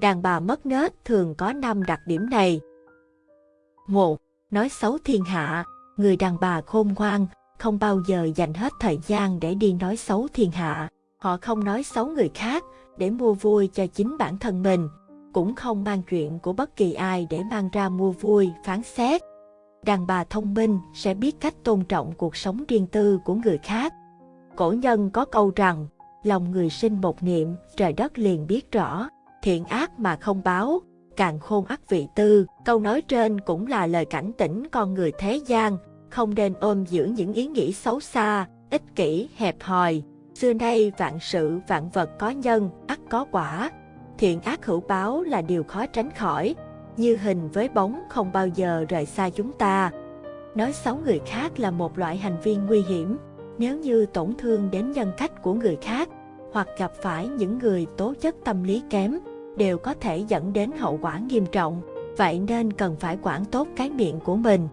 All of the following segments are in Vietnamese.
Đàn bà mất nết thường có 5 đặc điểm này. 1. Nói xấu thiên hạ, người đàn bà khôn ngoan, không bao giờ dành hết thời gian để đi nói xấu thiên hạ. Họ không nói xấu người khác để mua vui cho chính bản thân mình, cũng không mang chuyện của bất kỳ ai để mang ra mua vui, phán xét. Đàn bà thông minh sẽ biết cách tôn trọng cuộc sống riêng tư của người khác. Cổ nhân có câu rằng, lòng người sinh một niệm, trời đất liền biết rõ, thiện ác mà không báo, càng khôn ác vị tư. Câu nói trên cũng là lời cảnh tỉnh con người thế gian, không nên ôm giữ những ý nghĩ xấu xa, ích kỷ, hẹp hòi. Xưa nay vạn sự vạn vật có nhân, ắt có quả. Thiện ác hữu báo là điều khó tránh khỏi, như hình với bóng không bao giờ rời xa chúng ta. Nói xấu người khác là một loại hành vi nguy hiểm, nếu như tổn thương đến nhân cách của người khác, hoặc gặp phải những người tố chất tâm lý kém, đều có thể dẫn đến hậu quả nghiêm trọng. Vậy nên cần phải quản tốt cái miệng của mình.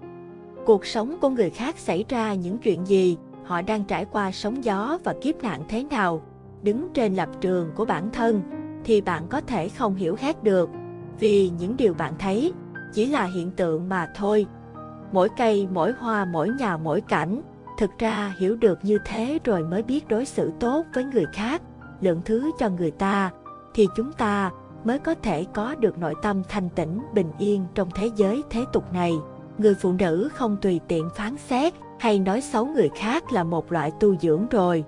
Cuộc sống của người khác xảy ra những chuyện gì, họ đang trải qua sóng gió và kiếp nạn thế nào, đứng trên lập trường của bản thân, thì bạn có thể không hiểu hết được, vì những điều bạn thấy chỉ là hiện tượng mà thôi. Mỗi cây, mỗi hoa, mỗi nhà, mỗi cảnh, thực ra hiểu được như thế rồi mới biết đối xử tốt với người khác, lượng thứ cho người ta, thì chúng ta mới có thể có được nội tâm thanh tĩnh, bình yên trong thế giới thế tục này. Người phụ nữ không tùy tiện phán xét hay nói xấu người khác là một loại tu dưỡng rồi.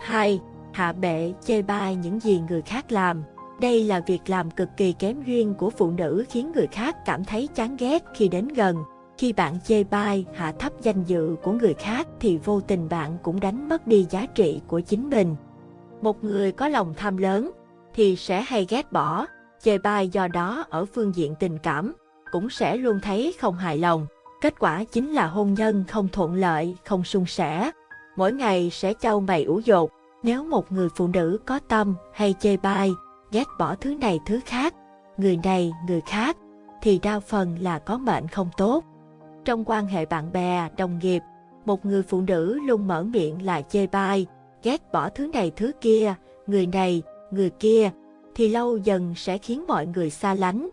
2. Hạ bệ chê bai những gì người khác làm. Đây là việc làm cực kỳ kém duyên của phụ nữ khiến người khác cảm thấy chán ghét khi đến gần. Khi bạn chê bai, hạ thấp danh dự của người khác thì vô tình bạn cũng đánh mất đi giá trị của chính mình. Một người có lòng tham lớn thì sẽ hay ghét bỏ, chê bai do đó ở phương diện tình cảm cũng sẽ luôn thấy không hài lòng. Kết quả chính là hôn nhân không thuận lợi, không suôn sẻ. Mỗi ngày sẽ trao mày ủ dột. Nếu một người phụ nữ có tâm hay chê bai, ghét bỏ thứ này thứ khác, người này người khác, thì đa phần là có mệnh không tốt. Trong quan hệ bạn bè, đồng nghiệp, một người phụ nữ luôn mở miệng là chê bai, ghét bỏ thứ này thứ kia, người này, người kia, thì lâu dần sẽ khiến mọi người xa lánh.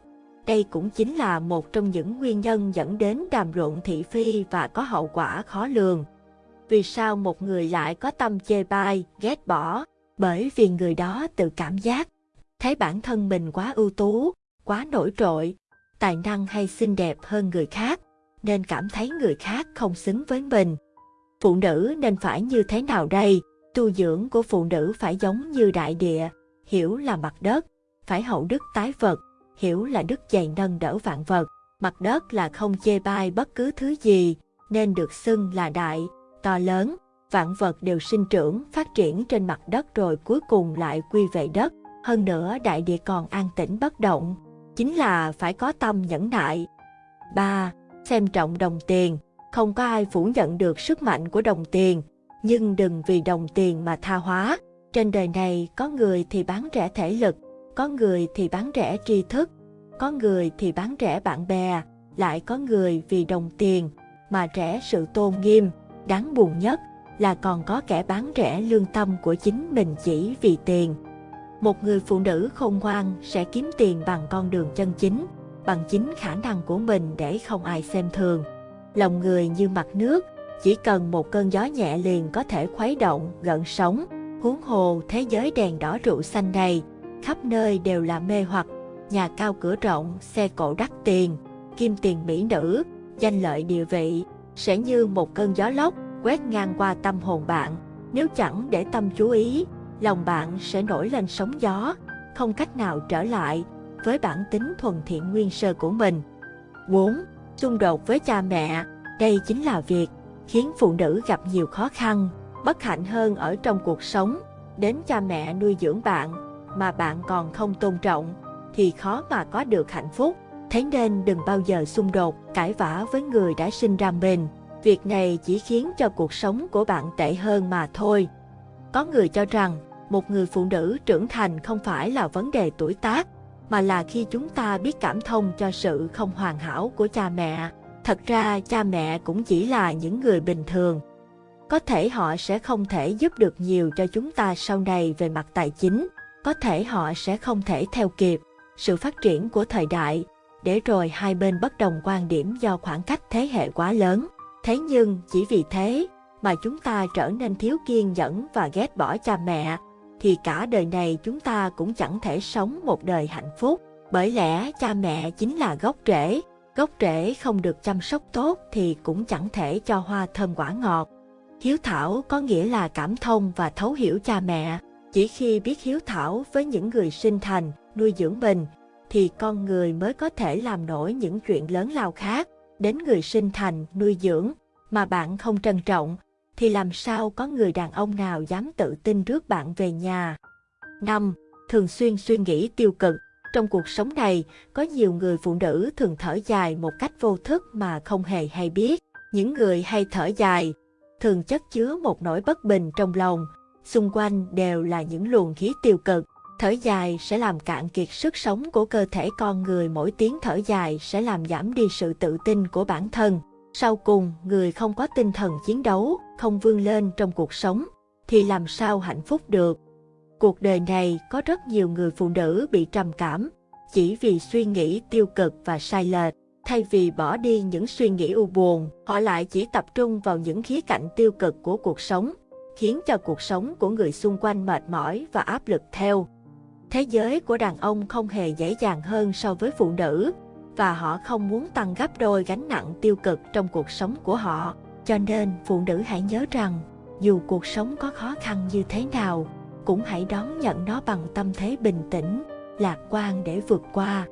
Đây cũng chính là một trong những nguyên nhân dẫn đến đàm luận thị phi và có hậu quả khó lường. Vì sao một người lại có tâm chê bai, ghét bỏ? Bởi vì người đó tự cảm giác, thấy bản thân mình quá ưu tú, quá nổi trội, tài năng hay xinh đẹp hơn người khác, nên cảm thấy người khác không xứng với mình. Phụ nữ nên phải như thế nào đây? Tu dưỡng của phụ nữ phải giống như đại địa, hiểu là mặt đất, phải hậu đức tái vật, hiểu là đức dày nâng đỡ vạn vật. Mặt đất là không chê bai bất cứ thứ gì, nên được xưng là đại, to lớn. Vạn vật đều sinh trưởng, phát triển trên mặt đất rồi cuối cùng lại quy về đất. Hơn nữa đại địa còn an tĩnh bất động, chính là phải có tâm nhẫn nại. 3. Xem trọng đồng tiền, không có ai phủ nhận được sức mạnh của đồng tiền, nhưng đừng vì đồng tiền mà tha hóa. Trên đời này có người thì bán rẻ thể lực, có người thì bán rẻ tri thức, có người thì bán rẻ bạn bè, lại có người vì đồng tiền mà rẻ sự tôn nghiêm. Đáng buồn nhất là còn có kẻ bán rẻ lương tâm của chính mình chỉ vì tiền. Một người phụ nữ khôn ngoan sẽ kiếm tiền bằng con đường chân chính, bằng chính khả năng của mình để không ai xem thường. Lòng người như mặt nước, chỉ cần một cơn gió nhẹ liền có thể khuấy động, gợn sóng. Huống hồ thế giới đèn đỏ rượu xanh này, khắp nơi đều là mê hoặc, nhà cao cửa rộng, xe cộ đắt tiền, kim tiền mỹ nữ, danh lợi địa vị, sẽ như một cơn gió lốc quét ngang qua tâm hồn bạn. Nếu chẳng để tâm chú ý, lòng bạn sẽ nổi lên sóng gió, không cách nào trở lại với bản tính thuần thiện nguyên sơ của mình. 4. Xung đột với cha mẹ, đây chính là việc khiến phụ nữ gặp nhiều khó khăn, bất hạnh hơn ở trong cuộc sống. Đến cha mẹ nuôi dưỡng bạn mà bạn còn không tôn trọng thì khó mà có được hạnh phúc. Thế nên đừng bao giờ xung đột, cãi vã với người đã sinh ra mình. Việc này chỉ khiến cho cuộc sống của bạn tệ hơn mà thôi. Có người cho rằng một người phụ nữ trưởng thành không phải là vấn đề tuổi tác, mà là khi chúng ta biết cảm thông cho sự không hoàn hảo của cha mẹ. Thật ra cha mẹ cũng chỉ là những người bình thường. Có thể họ sẽ không thể giúp được nhiều cho chúng ta sau này về mặt tài chính, có thể họ sẽ không thể theo kịp, sự phát triển của thời đại, để rồi hai bên bất đồng quan điểm do khoảng cách thế hệ quá lớn. Thế nhưng chỉ vì thế mà chúng ta trở nên thiếu kiên nhẫn và ghét bỏ cha mẹ, thì cả đời này chúng ta cũng chẳng thể sống một đời hạnh phúc. Bởi lẽ cha mẹ chính là gốc rễ, gốc rễ không được chăm sóc tốt thì cũng chẳng thể cho hoa thơm quả ngọt. Hiếu thảo có nghĩa là cảm thông và thấu hiểu cha mẹ. Chỉ khi biết hiếu thảo với những người sinh thành, nuôi dưỡng mình, thì con người mới có thể làm nổi những chuyện lớn lao khác. Đến người sinh thành, nuôi dưỡng, mà bạn không trân trọng, thì làm sao có người đàn ông nào dám tự tin rước bạn về nhà. 5. Thường xuyên suy nghĩ tiêu cực Trong cuộc sống này, có nhiều người phụ nữ thường thở dài một cách vô thức mà không hề hay biết. Những người hay thở dài, thường chất chứa một nỗi bất bình trong lòng, xung quanh đều là những luồng khí tiêu cực. Thở dài sẽ làm cạn kiệt sức sống của cơ thể con người mỗi tiếng thở dài sẽ làm giảm đi sự tự tin của bản thân. Sau cùng, người không có tinh thần chiến đấu, không vươn lên trong cuộc sống, thì làm sao hạnh phúc được. Cuộc đời này có rất nhiều người phụ nữ bị trầm cảm, chỉ vì suy nghĩ tiêu cực và sai lệch. Thay vì bỏ đi những suy nghĩ u buồn, họ lại chỉ tập trung vào những khía cạnh tiêu cực của cuộc sống, khiến cho cuộc sống của người xung quanh mệt mỏi và áp lực theo. Thế giới của đàn ông không hề dễ dàng hơn so với phụ nữ, và họ không muốn tăng gấp đôi gánh nặng tiêu cực trong cuộc sống của họ. Cho nên phụ nữ hãy nhớ rằng, dù cuộc sống có khó khăn như thế nào, cũng hãy đón nhận nó bằng tâm thế bình tĩnh, lạc quan để vượt qua.